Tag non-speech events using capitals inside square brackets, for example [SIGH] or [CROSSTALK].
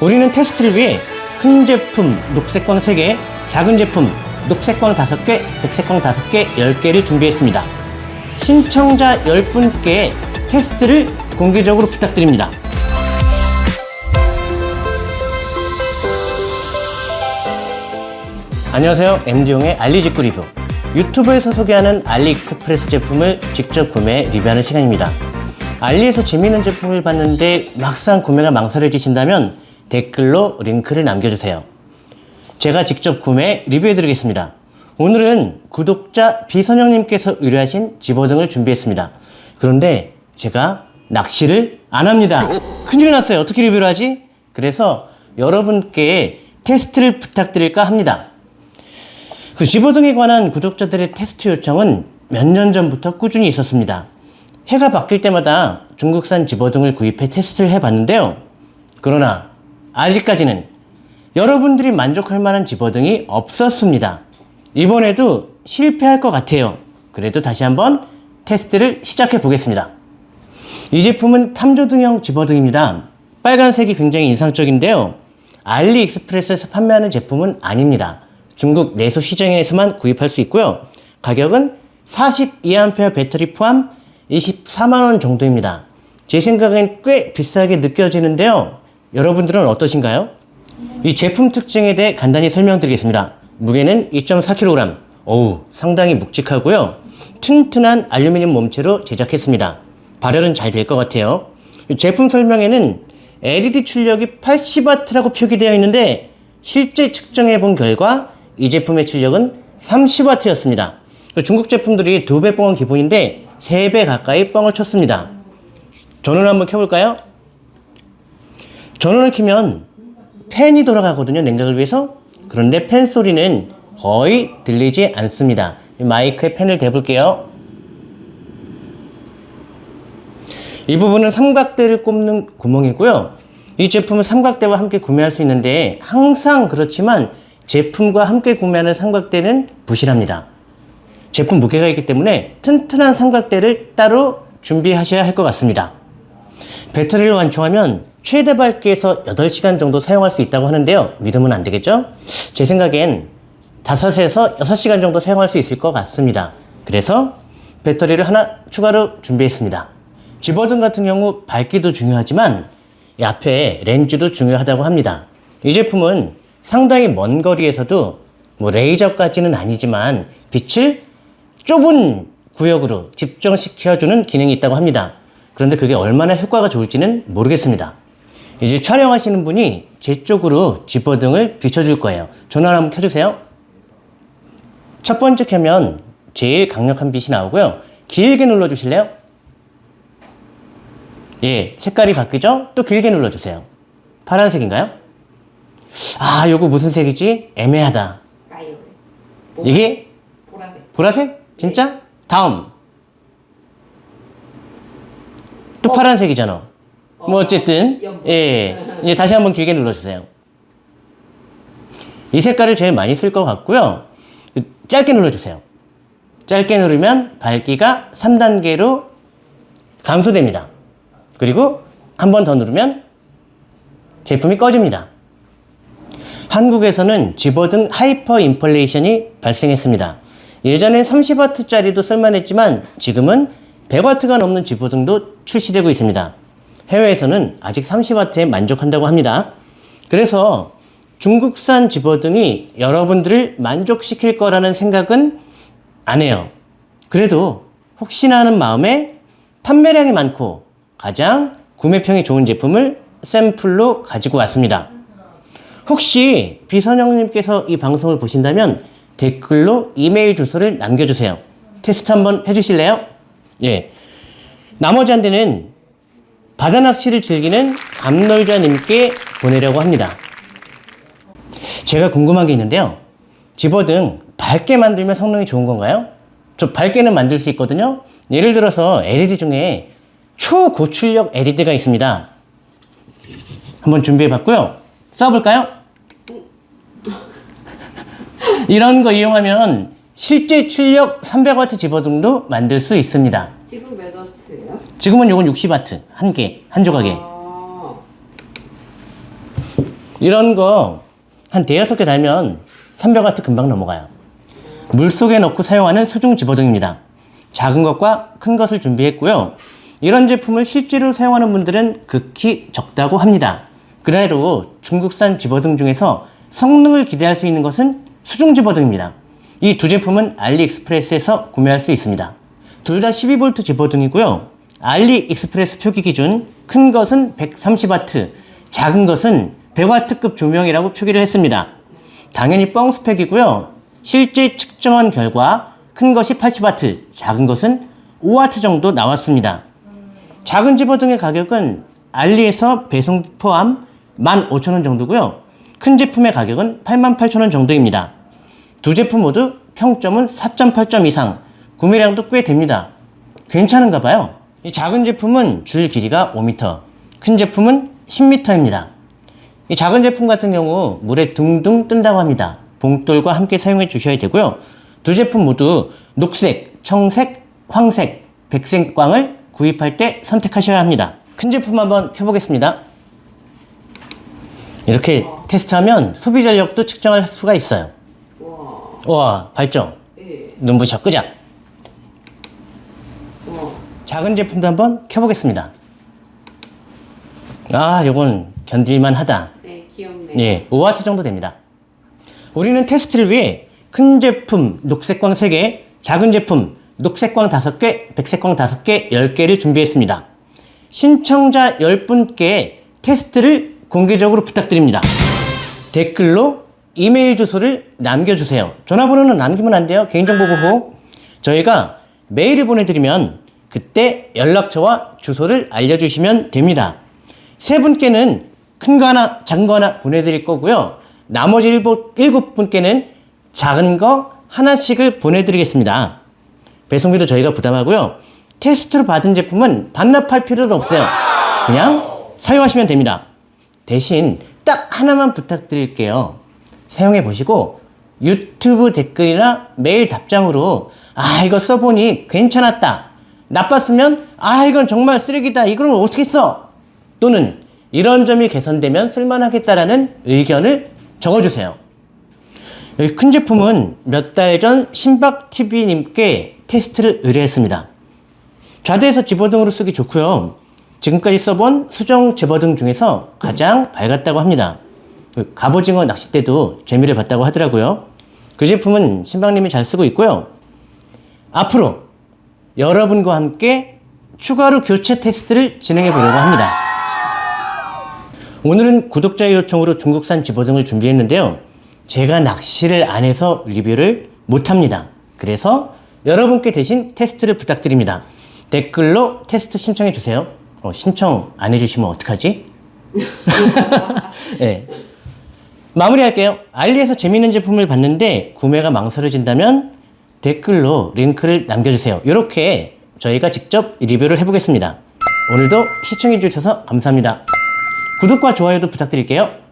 우리는 테스트를 위해 큰 제품 녹색광 3개, 작은 제품 녹색광 5개, 백색광 5개, 10개를 준비했습니다. 신청자 10분께 테스트를 공개적으로 부탁드립니다. 안녕하세요. MD용의 알리직구 리뷰. 유튜브에서 소개하는 알리익스프레스 제품을 직접 구매 리뷰하는 시간입니다. 알리에서 재미있는 제품을 봤는데 막상 구매가 망설여지신다면 댓글로 링크를 남겨주세요. 제가 직접 구매 리뷰해드리겠습니다. 오늘은 구독자 비선영님께서 의뢰하신 집어등을 준비했습니다. 그런데 제가 낚시를 안 합니다. 큰일 났어요. 어떻게 리뷰를 하지? 그래서 여러분께 테스트를 부탁드릴까 합니다. 그 집어등에 관한 구독자들의 테스트 요청은 몇 년 전부터 꾸준히 있었습니다. 해가 바뀔 때마다 중국산 집어등을 구입해 테스트를 해봤는데요. 그러나 아직까지는 여러분들이 만족할 만한 집어등이 없었습니다. 이번에도 실패할 것 같아요. 그래도 다시 한번 테스트를 시작해 보겠습니다. 이 제품은 탐조등형 집어등입니다. 빨간색이 굉장히 인상적인데요. 알리익스프레스에서 판매하는 제품은 아닙니다. 중국 내수 시장에서만 구입할 수 있고요. 가격은 42A 배터리 포함 24만원 정도입니다. 제 생각엔 꽤 비싸게 느껴지는데요. 여러분들은 어떠신가요? 이 제품 특징에 대해 간단히 설명드리겠습니다. 무게는 2.4kg. 어우, 상당히 묵직하고요. 튼튼한 알루미늄 몸체로 제작했습니다. 발열은 잘 될 것 같아요. 제품 설명에는 LED 출력이 80W라고 표기되어 있는데 실제 측정해 본 결과 이 제품의 출력은 30W였습니다. 중국 제품들이 두 배 뻥은 기본인데 세 배 가까이 뻥을 쳤습니다. 전원을 한번 켜볼까요? 전원을 켜면 팬이 돌아가거든요. 냉각을 위해서. 그런데 팬 소리는 거의 들리지 않습니다. 마이크에 팬을 대볼게요. 이 부분은 삼각대를 꼽는 구멍이고요. 이 제품은 삼각대와 함께 구매할 수 있는데 항상 그렇지만 제품과 함께 구매하는 삼각대는 부실합니다. 제품 무게가 있기 때문에 튼튼한 삼각대를 따로 준비하셔야 할 것 같습니다. 배터리를 완충하면 최대 밝기에서 8시간 정도 사용할 수 있다고 하는데요. 믿으면 안 되겠죠? 제 생각엔 5에서 6시간 정도 사용할 수 있을 것 같습니다. 그래서 배터리를 하나 추가로 준비했습니다. 집어등 같은 경우 밝기도 중요하지만 이 앞에 렌즈도 중요하다고 합니다. 이 제품은 상당히 먼 거리에서도 뭐 레이저까지는 아니지만 빛을 좁은 구역으로 집중시켜주는 기능이 있다고 합니다. 그런데 그게 얼마나 효과가 좋을지는 모르겠습니다. 이제 촬영하시는 분이 제 쪽으로 집어등을 비춰줄 거예요. 전원 한번 켜주세요. 첫 번째 켜면 제일 강력한 빛이 나오고요. 길게 눌러주실래요? 예, 색깔이 바뀌죠? 또 길게 눌러주세요. 파란색인가요? 아, 요거 무슨 색이지? 애매하다. 이게 보라색. 보라색? 진짜? 다음. 또 어. 파란색이잖아. 뭐 어쨌든 연분. 예 이제 다시 한번 길게 눌러주세요. 이 색깔을 제일 많이 쓸 것 같고요. 짧게 눌러주세요. 짧게 누르면 밝기가 3단계로 감소됩니다. 그리고 한 번 더 누르면 제품이 꺼집니다. 한국에서는 집어등 하이퍼 인플레이션이 발생했습니다. 예전엔 30W짜리도 쓸만했지만 지금은 100W가 넘는 집어등도 출시되고 있습니다. 해외에서는 아직 30W에 만족한다고 합니다. 그래서 중국산 집어등이 여러분들을 만족시킬 거라는 생각은 안 해요. 그래도 혹시나 하는 마음에 판매량이 많고 가장 구매평이 좋은 제품을 샘플로 가지고 왔습니다. 혹시 비선영님께서 이 방송을 보신다면 댓글로 이메일 주소를 남겨주세요. 테스트 한번 해주실래요? 예. 나머지 한 대는 바다 낚시를 즐기는 감놀자님께 보내려고 합니다. 제가 궁금한 게 있는데요. 집어등 밝게 만들면 성능이 좋은 건가요? 저 밝게는 만들 수 있거든요. 예를 들어서 LED 중에 초고출력 LED가 있습니다. 한번 준비해 봤고요. 써볼까요? [LAUGHS] 이런 거 이용하면 실제 출력 300W 집어등도 만들 수 있습니다. 지금 몇? 지금은 요건 60W 한 개, 한 조각에. 아, 이런 거 한 대여섯 개 달면 300와트 금방 넘어가요. 물속에 넣고 사용하는 수중 집어등입니다. 작은 것과 큰 것을 준비했고요. 이런 제품을 실제로 사용하는 분들은 극히 적다고 합니다. 그래도 중국산 집어등 중에서 성능을 기대할 수 있는 것은 수중 집어등입니다. 이 두 제품은 알리익스프레스에서 구매할 수 있습니다. 둘 다 12V 집어등이고요. 알리익스프레스 표기 기준 큰 것은 130W, 작은 것은 100W급 조명이라고 표기를 했습니다. 당연히 뻥 스펙이고요. 실제 측정한 결과 큰 것이 80W, 작은 것은 5W 정도 나왔습니다. 작은 집어 등의 가격은 알리에서 배송 포함 15,000원 정도고요. 큰 제품의 가격은 88,000원 정도입니다. 두 제품 모두 평점은 4.8점 이상, 구매량도 꽤 됩니다. 괜찮은가 봐요. 이 작은 제품은 줄 길이가 5m, 큰 제품은 10m입니다. 이 작은 제품 같은 경우 물에 둥둥 뜬다고 합니다. 봉돌과 함께 사용해 주셔야 되고요. 두 제품 모두 녹색, 청색, 황색, 백색 광을 구입할 때 선택하셔야 합니다. 큰 제품 한번 켜보겠습니다. 이렇게 테스트하면 소비 전력도 측정할 수가 있어요. 와. 와, 발정. 예. 눈부셔 끄자. 와. 작은 제품도 한번 켜보겠습니다. 아, 요건 견딜만 하다. 네, 귀엽네. 예, 5W 정도 됩니다. 우리는 테스트를 위해 큰 제품 녹색광 3개, 작은 제품 녹색광 5개, 백색광 5개, 10개를 준비했습니다. 신청자 10분께 테스트를 공개적으로 부탁드립니다. 댓글로 이메일 주소를 남겨주세요. 전화번호는 남기면 안 돼요. 개인정보 보호. 저희가 메일을 보내드리면 그때 연락처와 주소를 알려주시면 됩니다. 세 분께는 큰 거 하나, 작은 거 하나 보내드릴 거고요. 나머지 일곱, 분께는 작은 거 하나씩을 보내드리겠습니다. 배송비도 저희가 부담하고요. 테스트로 받은 제품은 반납할 필요도 없어요. 그냥 사용하시면 됩니다. 대신 딱 하나만 부탁드릴게요. 사용해 보시고 유튜브 댓글이나 메일 답장으로 아 이거 써보니 괜찮았다. 나빴으면 아 이건 정말 쓰레기다. 이걸 어떻게 써? 또는 이런 점이 개선되면 쓸만하겠다라는 의견을 적어주세요. 여기 큰 제품은 몇 달 전 신박TV님께 테스트를 의뢰했습니다. 좌대에서 집어등으로 쓰기 좋고요. 지금까지 써본 수정 집어등 중에서 가장 밝았다고 합니다. 그 갑오징어 낚싯대도 재미를 봤다고 하더라고요. 그 제품은 신박님이 잘 쓰고 있고요. 앞으로 여러분과 함께 추가로 교체 테스트를 진행해 보려고 합니다. 오늘은 구독자의 요청으로 중국산 집어등을 준비했는데요. 제가 낚시를 안 해서 리뷰를 못 합니다. 그래서 여러분께 대신 테스트를 부탁드립니다. 댓글로 테스트 신청해 주세요. 어, 신청 안 해주시면 어떡하지? 네. [LAUGHS] 마무리할게요. 알리에서 재밌는 제품을 봤는데 구매가 망설여진다면 댓글로 링크를 남겨주세요. 이렇게 저희가 직접 리뷰를 해보겠습니다. 오늘도 시청해주셔서 감사합니다. 구독과 좋아요도 부탁드릴게요.